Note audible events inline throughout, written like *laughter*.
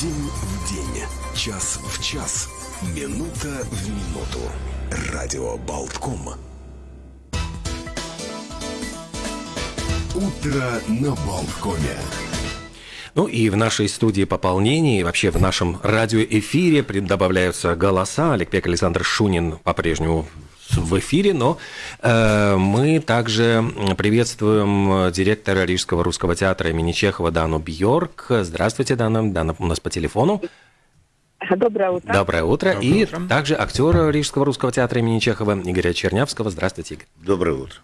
День в день, час в час, минута в минуту. Радио Болтком. Утро на Болткоме. Ну и в нашей студии пополнений, и вообще в нашем радиоэфире добавляются голоса. Олег Пек, Александр Шунин по-прежнему в эфире, но мы также приветствуем директора Рижского русского театра имени Чехова Дану Бьорк. Здравствуйте, Дана. Дана у нас по телефону. Доброе утро. Доброе утро. Доброе и утро. также актера Рижского русского театра имени Чехова Игоря Чернявского. Здравствуйте, Игорь. Доброе утро.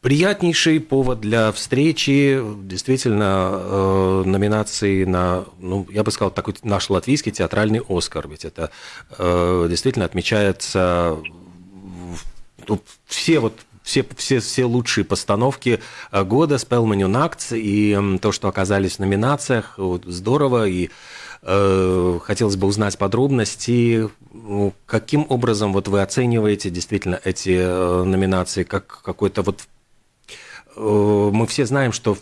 Приятнейший повод для встречи, действительно, э, номинации на, ну, я бы сказал, такой наш латвийский театральный Оскар, ведь это э, действительно отмечается все вот все, все, все лучшие постановки э, года Спелманю Накт и то, что оказались в номинациях, здорово, и э, хотелось бы узнать подробности, ну, каким образом вот вы оцениваете действительно эти э, номинации, как какой-то вот Э, мы все знаем, что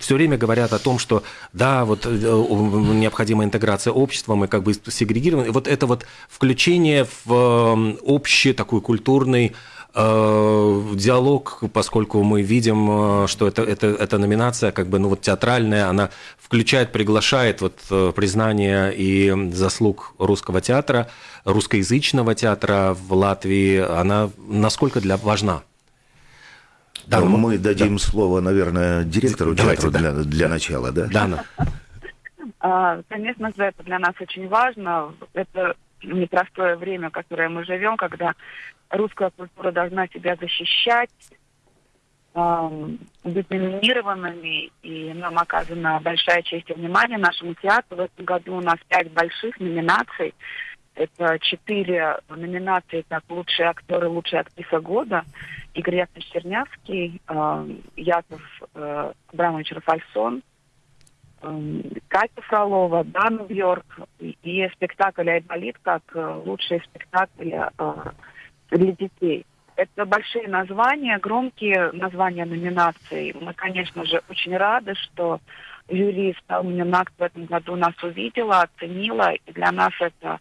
все время говорят о том, что да, вот э, необходима интеграция общества, мы как бы сегрегированы. Вот это вот включение в э, общий такой культурный э, диалог, поскольку мы видим, э, что это, это, эта номинация, как бы, ну вот театральная, она включает, приглашает вот признание и заслуг русского театра, русскоязычного театра в Латвии, она насколько для важна? Да, Ну, мы дадим слово, наверное, директору Давайте, театра да. для, для начала, да? Дана. А, Конечно же, это для нас очень важно. Это непростое время, в которое мы живем, когда русская культура должна себя защищать, быть номинированными, и нам оказана большая честь и внимание нашему театру. В этом году у нас пять больших номинаций. Это четыре номинации как лучшие актеры, лучшая актриса года. Игорь Яковлевич Чернявский, ам, Яков э, Абрамович Рафальсон, эм, Катя Фролова, Дана Бьорк и, спектакль «Айболит» как э, лучшие спектакли э, для детей. Это большие названия, громкие названия номинаций. Мы, конечно же, очень рады, что жюри «Сталминакт» в этом году нас увидела, оценила, и для нас это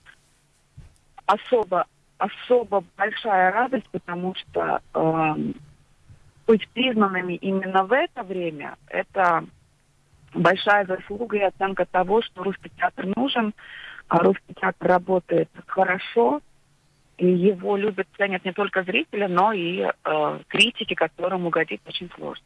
особо, особо большая радость, потому что эм, быть признанными именно в это время, это большая заслуга и оценка того, что русский театр нужен, а русский театр работает хорошо, и его любят, ценят не только зрители, но и э, критики, которым угодить очень сложно.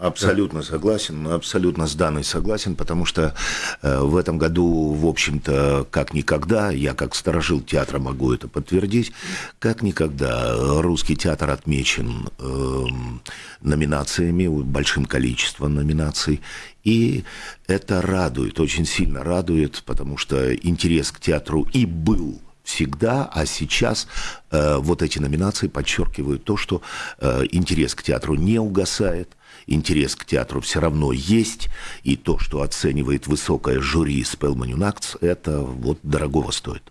Абсолютно согласен, абсолютно с Даной согласен, потому что э, в этом году, в общем-то, как никогда, я как сторожил театра могу это подтвердить, как никогда русский театр отмечен эм, номинациями, большим количеством номинаций, и это радует, очень сильно радует, потому что интерес к театру и был всегда, а сейчас э, вот эти номинации подчеркивают то, что э, интерес к театру не угасает, интерес к театру все равно есть, и то, что оценивает высокое жюри Acts, это вот дорогого стоит.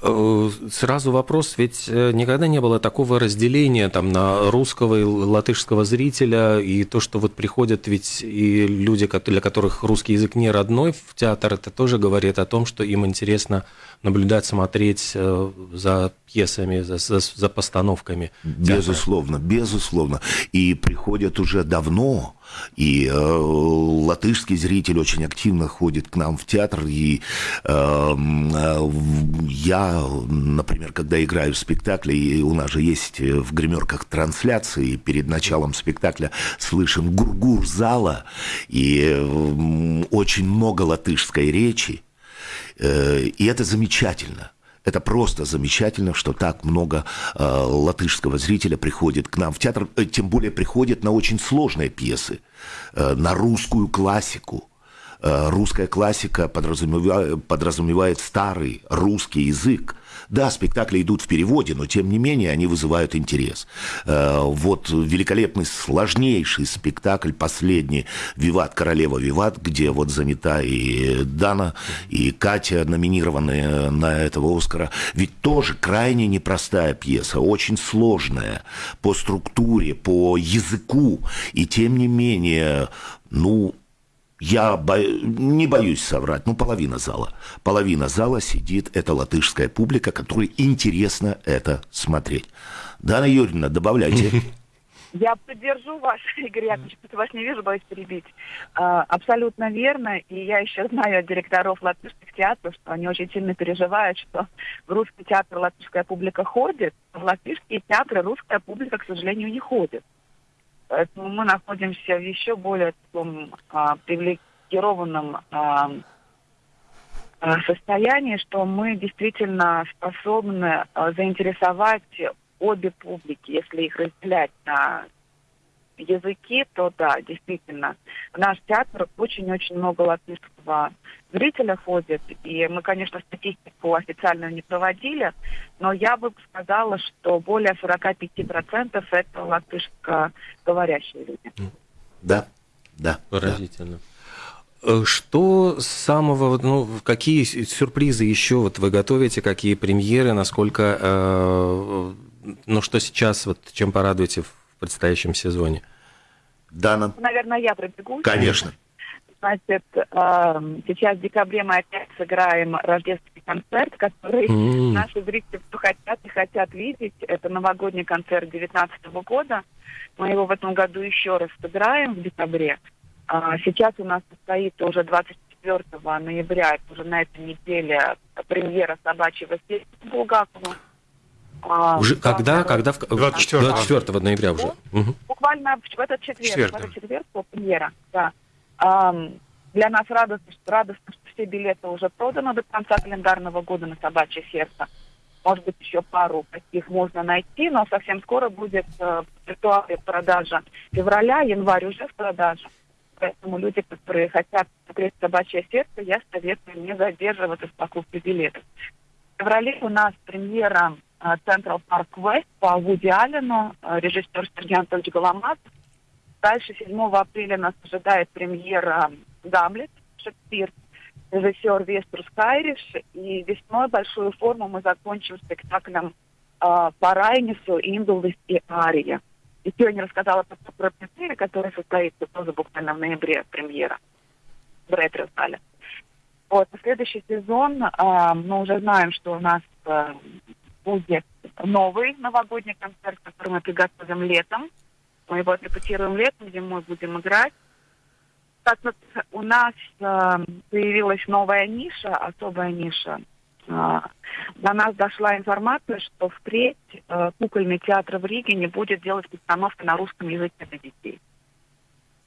Э, Сразу вопрос, ведь э, никогда не было такого разделения там на русского и латышского зрителя, и то, что вот приходят ведь и люди, для которых русский язык не родной в театр, это тоже говорит о том, что им интересно наблюдать, смотреть э, за пьесами, за, за- за постановками. Безусловно, безусловно. И приходят уже давно, и э, латышский зритель очень активно ходит к нам в театр, и э, м, э, я, например, когда играю в спектакле, и у нас же есть э, в гримерках трансляции, перед началом спектакля слышен гургур зала, и э, очень много латышской речи, И это замечательно. Это просто замечательно, что так много э, латышского зрителя приходит к нам в театр, э, тем более приходит на очень сложные пьесы, э, на русскую классику. Э, русская классика подразумевает, подразумевает старый русский язык. Да, спектакли идут в переводе, но тем не менее они вызывают интерес. Э, Вот великолепный, сложнейший спектакль, последний «Виват, королева Виват», где вот занята и Дана, и Катя, номинированные на этого Оскара. Ведь тоже крайне непростая пьеса, очень сложная по структуре, по языку. И тем не менее, ну, я бо... не боюсь соврать, ну, половина зала. Половина зала сидит, это латышская публика, которой интересно это смотреть. Дана Юрьевна, добавляйте. *laughs* Я поддержу вас, *laughs* Игорь Яковлевич, потому вас не вижу, боюсь перебить. А, абсолютно верно. И я еще знаю от директоров латышских театров, что они очень сильно переживают, что в русский театр латышская публика ходит, а в латышские театры русская публика, к сожалению, не ходит. Поэтому мы находимся в еще более таком а, привилегированном а, а, состоянии, что мы действительно способны а, заинтересовать обе публики, если их разделять на языки, то да, действительно. В наш театр очень-очень много латышского зрителя ходит. И мы, конечно, статистику официальную не проводили, но я бы сказала, что более 45% это латышскоговорящие люди. Да, да. Поразительно. Да. Что самого, ну, какие сюрпризы еще вот вы готовите, какие премьеры, насколько э, ну, что сейчас, вот чем порадуете в предстоящем сезоне? Дана. Наверное, я пробегу. Конечно. Значит, эм, сейчас в декабре мы опять сыграем рождественский концерт, который mm. наши зрители кто хотят и хотят видеть. Это новогодний концерт 2019 года. Мы его в этом году еще раз сыграем в декабре. А сейчас у нас состоит уже 24 ноября, это уже на этой неделе премьера собачьего сердца Булгакова. А, уже да, когда? Когда? В... 24, 24 ноября уже. Угу. Буквально в этот четверг. Четверг. В этот четверг премьера, да. Um, для нас радостно, что, радостно, что все билеты уже проданы до конца календарного года на собачье сердце. Может быть, еще пару таких можно найти, но совсем скоро будет э, виртуальная продажа февраля, январь уже в продаже. Поэтому люди, которые хотят смотреть собачье сердце, я советую не задерживаться с покупкой билетов. В феврале у нас премьера Central Park West по Вуди Аллену, э, режиссер Сергей Анатольевич Голомат. Дальше 7 апреля нас ожидает премьера «Гамлет» Шекспир, режиссер Веструс Кайриш. И весной большую форму мы закончим спектаклем э, по Райнису, Индулыс и Ария. И сегодня рассказала про премьере, которая состоится тоже буквально в ноябре премьера в ретро-зале. Вот, следующий сезон э, мы уже знаем, что у нас э, будет новый новогодний концерт, который мы приготовим летом. Мы его отрепетируем летом, зимой будем играть. Так вот, у нас э, появилась новая ниша, особая ниша. Э, до нас дошла информация, что впредь э, кукольный театр в Риге не будет делать постановки на русском языке для детей.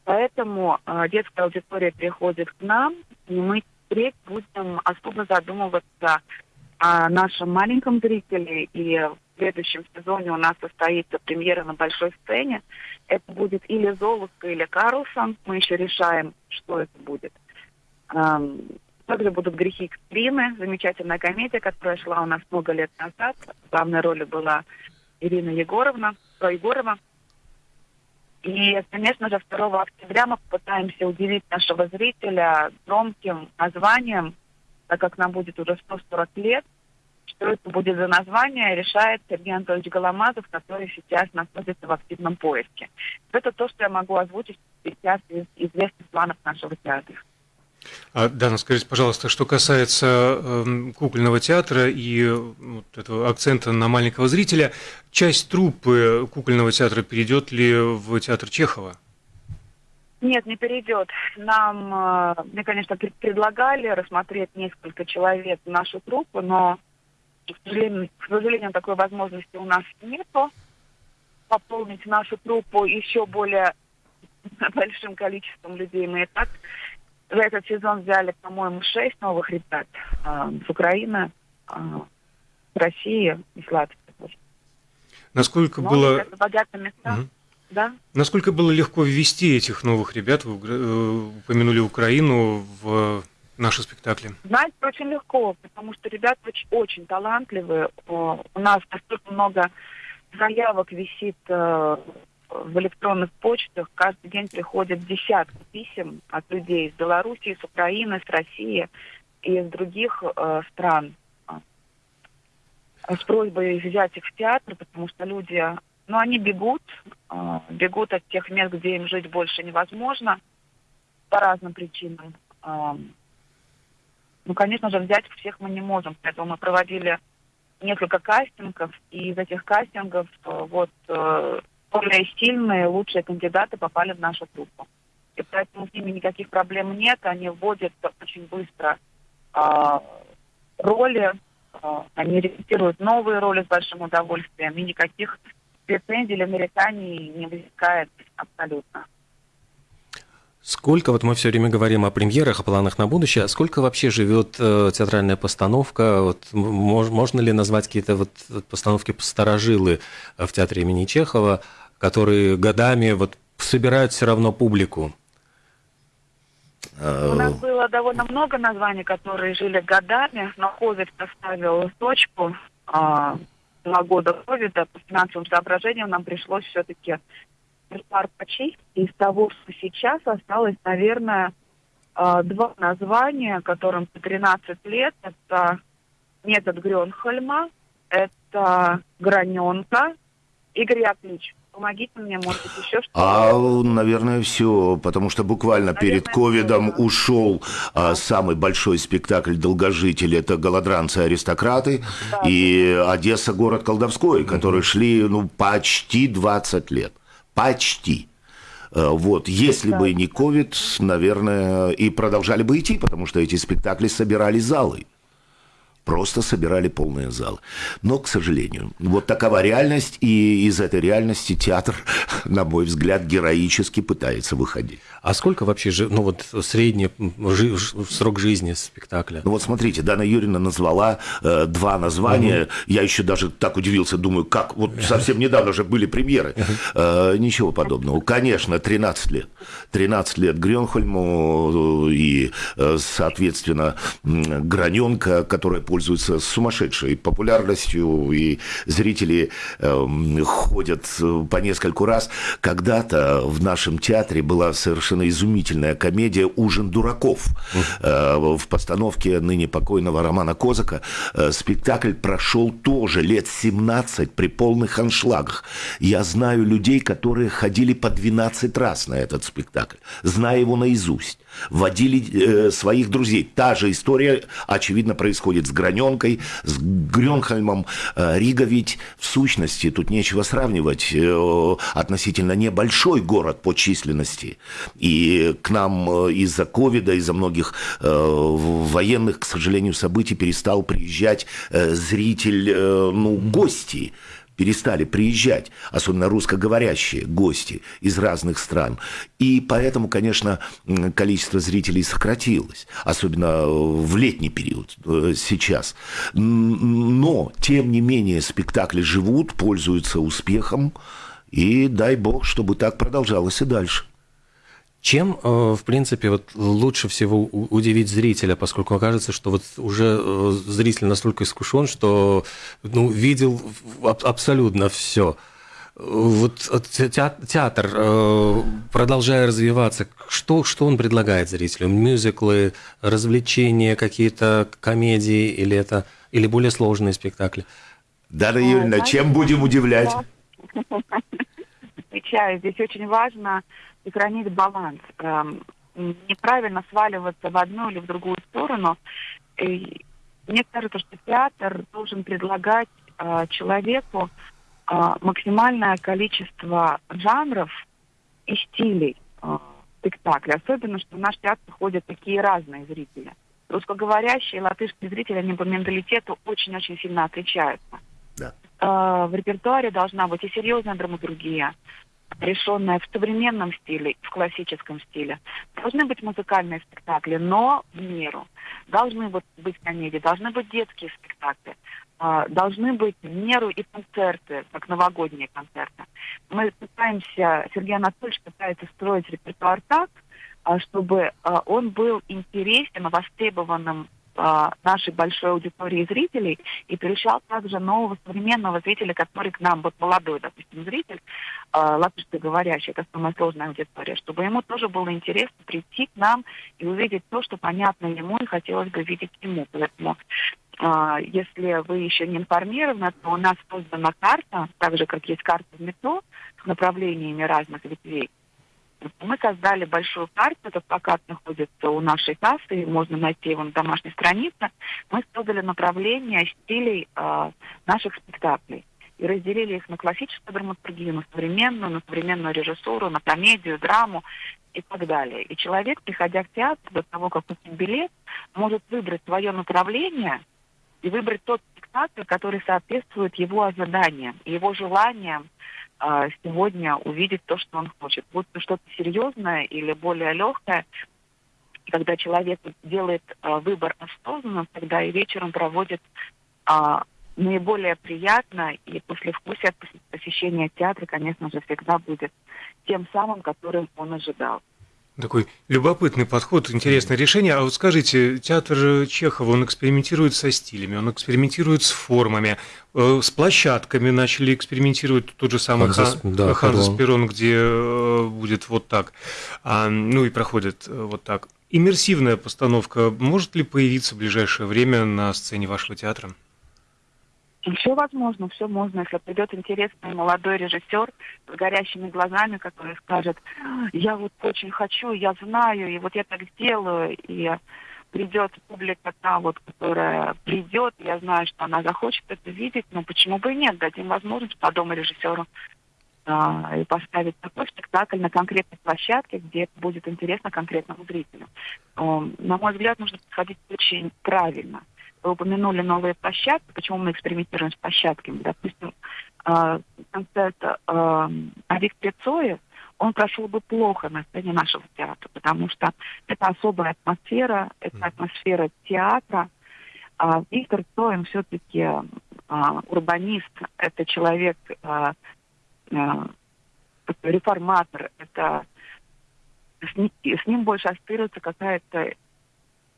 Поэтому э, детская аудитория приходит к нам, и мы впредь будем особо задумываться о нашем маленьком зрителе. И в следующем сезоне у нас состоится премьера на большой сцене. Это будет или Золушка, или Карлсон. Мы еще решаем, что это будет. Также будут «Грехи Экстрины», замечательная комедия, которая шла у нас много лет назад. В главной роли была Ирина Егоровна, Егорова. И, конечно же, 2 октября мы попытаемся удивить нашего зрителя громким названием так как нам будет уже 140 лет, что это будет за название, решает Сергей Анатольевич Голомазов, который сейчас находится в активном поиске. Это то, что я могу озвучить сейчас из известных планов нашего театра. А, Дана, скажите, пожалуйста, что касается э, кукольного театра и вот этого акцента на маленького зрителя, часть труппы кукольного театра перейдет ли в театр Чехова? Нет, не перейдет. Нам, э, мне, конечно, предлагали рассмотреть несколько человек в нашу труппу, но, к сожалению, к сожалению, такой возможности у нас нету. Пополнить нашу труппу еще более *laughs* большим количеством людей мы и так за этот сезон взяли, по-моему, шесть новых ребят э, с Украины, э, России и Латвии. Насколько Но было... Богатые места. Угу. Да. Насколько было легко ввести этих новых ребят, вы э, упомянули Украину, в наши спектакли? Знаете, очень легко, потому что ребята очень, очень талантливые. У нас настолько много заявок висит э, в электронных почтах. Каждый день приходят десятки писем от людей из Белоруссии, с Украины, с России и из других э, стран с просьбой взять их в театр, потому что люди но они бегут, бегут от тех мест, где им жить больше невозможно. по разным причинам. Ну, конечно же, взять всех мы не можем, поэтому мы проводили несколько кастингов, и из этих кастингов э, вот э, более сильные, лучшие кандидаты попали в нашу группу. И поэтому с ними никаких проблем нет, они вводят очень быстро э, роли, э, они репетируют новые роли с большим удовольствием, и никаких претензий или нареканий не возникает абсолютно. Сколько, вот мы все время говорим о премьерах, о планах на будущее, а сколько вообще живет э, театральная постановка? Вот, мож, можно ли назвать какие-то вот постановки посторожилы э, в театре имени Чехова, которые годами вот собирают все равно публику? У нас было довольно много названий, которые жили годами, но COVID поставил точку. А, два года ковида по финансовым соображениям нам пришлось все-таки репертуар почистить. Из того, что сейчас осталось, наверное, а, два названия, которым по 13 лет. Это метод Грёнхольма, это граненка. Игорь Яковлевич, помогите мне, может быть, еще что-то. А, наверное, все, потому что буквально наверное, перед ковидом ушел а, самый большой спектакль «Долгожитель», это «Голодранцы-аристократы», да, и «Одесса. Город колдовской», которые шли, ну, почти 20 лет. Почти. Э, вот, если да. бы не ковид, наверное, и продолжали бы идти, потому что эти спектакли собирали залы просто собирали полные залы. Но, к сожалению, вот такова реальность, и из этой реальности театр, *laughs* на мой взгляд, героически пытается выходить. А сколько вообще, ну вот средний срок жизни спектакля? Ну вот смотрите, Дана Юрьевна назвала э, два названия, угу. я еще даже так удивился, думаю, как, вот совсем недавно же были премьеры. Э, ничего подобного. Конечно, 13 лет. 13 лет Грёнхольму э, и, э, соответственно, Граненко, которая пользуется сумасшедшей популярностью, и зрители э, ходят по нескольку раз. Когда-то в нашем театре была совершенно изумительная комедия «Ужин дураков». Э, в постановке ныне покойного Романа Козака э, спектакль прошел тоже лет 17 при полных аншлагах. Я знаю людей, которые ходили по 12 раз на этот спектакль, зная его наизусть водили э, своих друзей. Та же история, очевидно, происходит с Граненкой, с Грёнхольмом. Э, Рига ведь в сущности, тут нечего сравнивать, э, относительно небольшой город по численности. И к нам э, из-за ковида, из-за многих военных, к сожалению, событий перестал приезжать зритель, ну, гости перестали приезжать, особенно русскоговорящие гости из разных стран. И поэтому, конечно, количество зрителей сократилось, особенно в летний период э, сейчас. Но, тем не менее, спектакли живут, пользуются успехом, и дай бог, чтобы так продолжалось и дальше. Чем, э, в принципе, вот лучше всего удивить зрителя, поскольку кажется, что вот уже э, зритель настолько искушен, что ну, видел абсолютно все. Вот театр, э, продолжая развиваться, что, что он предлагает зрителю? Мюзиклы, развлечения, какие-то комедии или это или более сложные спектакли? Дара Юрьевна, чем будем удивлять? *laughs* Отвечаю, здесь очень важно сохранить баланс. Эм, неправильно сваливаться в одну или в другую сторону. И мне кажется, что театр должен предлагать э, человеку э, максимальное количество жанров и стилей э, спектакля. Особенно, что в наш театр ходят такие разные зрители. Русскоговорящие латышские зрители, они по менталитету очень-очень сильно отличаются. Да. В репертуаре должна быть и серьезная драматургия, решенная в современном стиле, в классическом стиле. Должны быть музыкальные спектакли, но в меру. Должны быть комедии, должны быть детские спектакли, э, должны быть в меру и концерты, как новогодние концерты. Мы пытаемся, Сергей Анатольевич пытается строить репертуар так, э, чтобы э, он был интересен, востребованным а, нашей большой аудитории зрителей и привлекал также нового современного зрителя, который к нам, вот молодой, допустим, зритель, э, латышскоговорящий, это самая сложная аудитория, чтобы ему тоже было интересно прийти к нам и увидеть то, что понятно ему и хотелось бы видеть ему. Поэтому э, если вы еще не информированы, то у нас создана карта, так же, как есть карта в метро, с направлениями разных ветвей. Мы создали большую карту, этот плакат находится у нашей кассы, можно найти его на домашней странице. Мы создали направление стилей э, наших спектаклей и разделили их на классическую драматургию, на современную, на современную режиссуру, на комедию, драму и так далее. И человек, приходя в театр, до того, как купить билет, может выбрать свое направление и выбрать тот спектакль, который соответствует его ожиданиям, его желаниям э, сегодня увидеть то, что он хочет. Будь то что-то серьезное или более легкое, когда человек делает э, выбор осознанно, тогда и вечером проводит э, наиболее приятно, и послевкусие посещения театра, конечно же, всегда будет тем самым, которым он ожидал. Такой любопытный подход, интересное решение. А вот скажите, театр Чехова, он экспериментирует со стилями, он экспериментирует с формами, э, с площадками начали экспериментировать тот же самый Ханзас, Хан, да, Ханзас Перрон, где э, будет вот так, а, ну и проходит э, вот так. Иммерсивная постановка может ли появиться в ближайшее время на сцене вашего театра? Все возможно, все можно. Если придет интересный молодой режиссер с горящими глазами, который скажет, я вот очень хочу, я знаю, и вот я так сделаю, и придет публика та вот, которая придет, я знаю, что она захочет это видеть, но почему бы и нет, дадим возможность по дому режиссеру а, и поставить такой спектакль на конкретной площадке, где будет интересно конкретному зрителю. На мой взгляд, нужно подходить очень правильно вы упомянули новые площадки. Почему мы экспериментируем с площадками? Допустим, э, концерт э, Авик Пецоев, он прошел бы плохо на сцене нашего театра, потому что это особая атмосфера, это атмосфера театра. А Виктор Цоем все-таки а, урбанист, это человек, а, а, реформатор, это с, с ним больше ассоциируется какая-то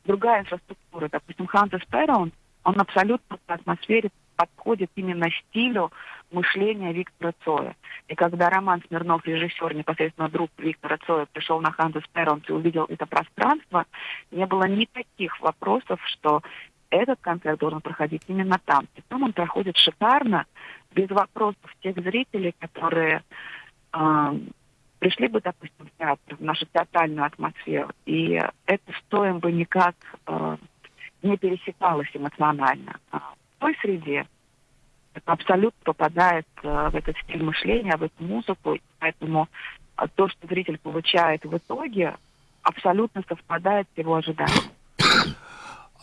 другая инфраструктура. Допустим, Хантес Перрон, он абсолютно по атмосфере подходит именно стилю мышления Виктора Цоя. И когда Роман Смирнов, режиссер, непосредственно друг Виктора Цоя, пришел на Хантес Перрон и увидел это пространство, не было никаких вопросов, что этот концерт должен проходить именно там. И там он проходит шикарно, без вопросов тех зрителей, которые э, пришли бы, допустим, в театр, в нашу театральную атмосферу, и это стоим бы никак э, не пересекалось эмоционально. А в той среде абсолютно попадает э, в этот стиль мышления, в эту музыку, поэтому э, то, что зритель получает в итоге, абсолютно совпадает с его ожиданиями.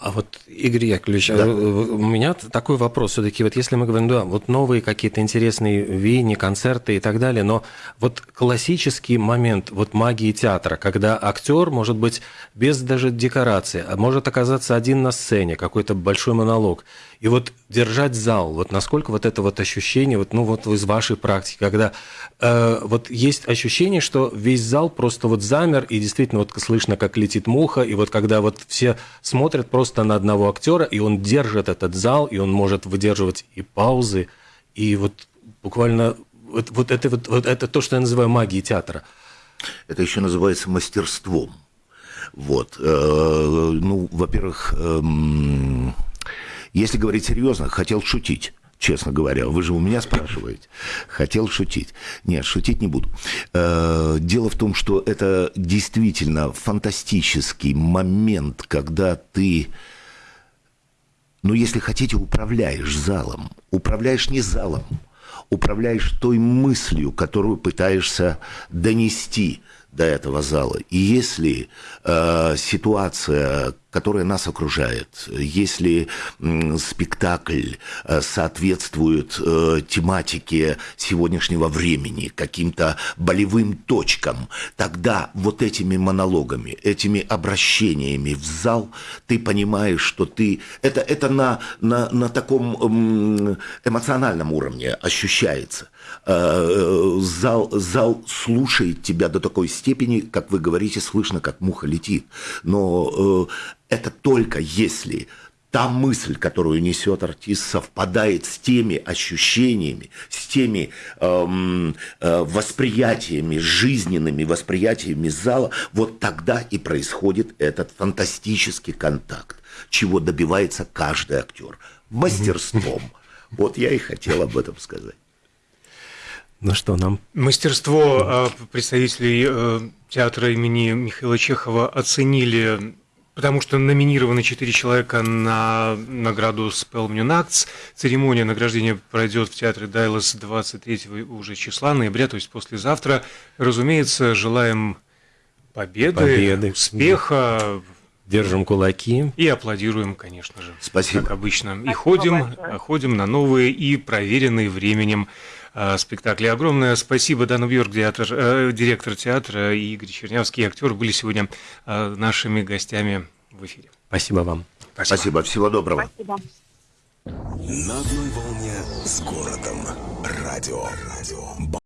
А вот, Игорь Яковлевич, да. А, у меня такой вопрос все-таки, вот если мы говорим, да, вот новые какие-то интересные веяния, концерты и так далее, но вот классический момент вот магии театра, когда актер может быть без даже декорации, а может оказаться один на сцене, какой-то большой монолог, и вот держать зал, вот насколько вот это вот ощущение, вот, ну вот из вашей практики, когда э, вот есть ощущение, что весь зал просто вот замер, и действительно вот слышно, как летит муха, и вот когда вот все смотрят просто на одного актера, и он держит этот зал, и он может выдерживать и паузы, и вот буквально вот, вот, это, вот, вот это то, что я называю магией театра. Это еще называется мастерством. Вот. Э, ну, во-первых, эм, если говорить серьезно, хотел шутить честно говоря. Вы же у меня спрашиваете. Хотел шутить. Нет, шутить не буду. Э, дело в том, что это действительно фантастический момент, когда ты, ну, если хотите, управляешь залом. Управляешь не залом, управляешь той мыслью, которую пытаешься донести до этого зала. И если э, ситуация, которая нас окружает, если э, спектакль э, соответствует э, тематике сегодняшнего времени, каким-то болевым точкам, тогда вот этими монологами, этими обращениями в зал ты понимаешь, что ты... Это, это на, на, на таком эмоциональном уровне ощущается. Э, зал, зал слушает тебя до такой степени, как вы говорите, слышно, как муха летит. Но э, это только если та мысль, которую несет артист, совпадает с теми ощущениями, с теми эм, э, восприятиями, жизненными восприятиями зала, вот тогда и происходит этот фантастический контакт, чего добивается каждый актер мастерством. *laughs* Вот я и хотел об этом сказать. Ну что, нам... Мастерство а, представителей э, театра имени Михаила Чехова оценили Потому что номинированы четыре человека на награду Spell Acts. Церемония награждения пройдет в театре Дайлас 23 уже числа ноября, то есть послезавтра. Разумеется, желаем победы, победы. успеха. Держим кулаки. И аплодируем, конечно же. Спасибо. Как обычно. Спасибо и ходим, большое. ходим на новые и проверенные временем э, спектакли. Огромное спасибо Дану Бьорк, директор, э, директор театра, и Игорь Чернявский, актер, были сегодня э, нашими гостями в эфире. Спасибо вам. Спасибо. Спасибо. Всего доброго. Спасибо. На одной волне с городом. Радио. Радио.